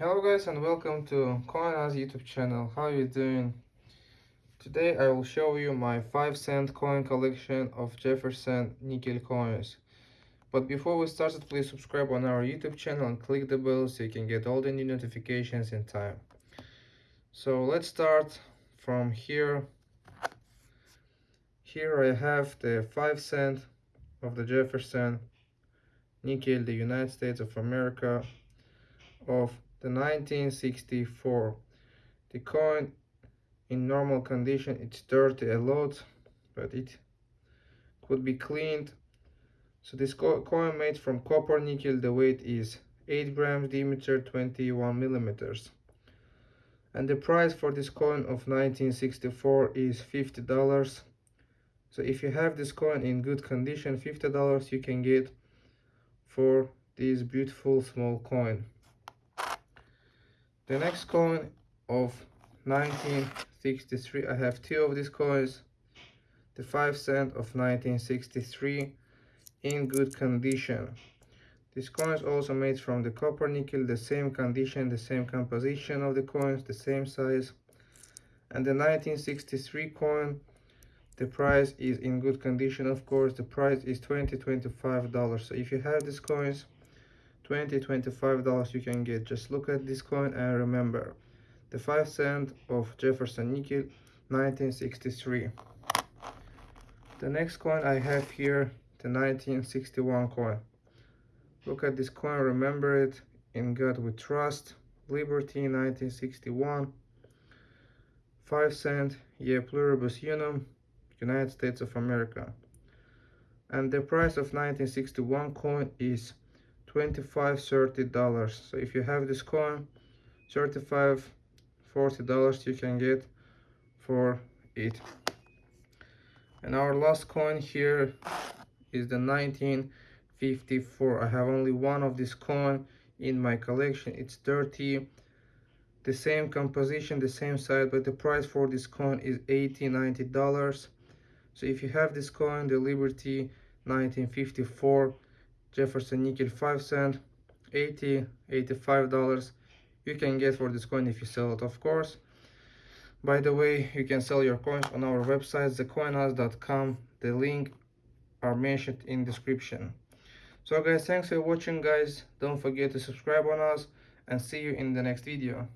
Hello guys and welcome to CoinAz YouTube channel. How are you doing? Today I will show you my 5 cent coin collection of Jefferson nickel coins. But before we start, please subscribe on our YouTube channel and click the bell so you can get all the new notifications in time. So let's start from here. Here I have the 5 cent of the Jefferson nickel, the United States of America of the 1964. The coin in normal condition it's dirty a lot but it could be cleaned. So this co coin made from copper nickel the weight is 8 grams diameter 21 millimeters. And the price for this coin of 1964 is $50 so if you have this coin in good condition $50 you can get for this beautiful small coin the next coin of 1963 i have two of these coins. The 5 cent of 1963 in good condition. This coin is also made from the copper nickel the same condition the same composition of the coins the same size. And the 1963 coin the price is in good condition of course. The price is 20 25 dollars. So if you have these coins 20 25 dollars you can get. Just look at this coin and remember the 5 cent of Jefferson nickel 1963 the next coin I have here the 1961 coin. Look at this coin remember it. In God we trust. Liberty 1961 5 cent ye pluribus unum United States of America. And the price of 1961 coin is 25 30 dollars. So if you have this coin 35 40 dollars you can get for it. And our last coin here is the 1954 i have only one of this coin in my collection. It's dirty the same composition the same size but the price for this coin is 80 90 dollars. So if you have this coin the liberty 1954 Jefferson nickel 5 cent 80 85 dollars. You can get for this coin if you sell it of course. By the way you can sell your coins on our website thecoinaz.com the link are mentioned in description. So guys thanks for watching guys. Don't forget to subscribe on us and see you in the next video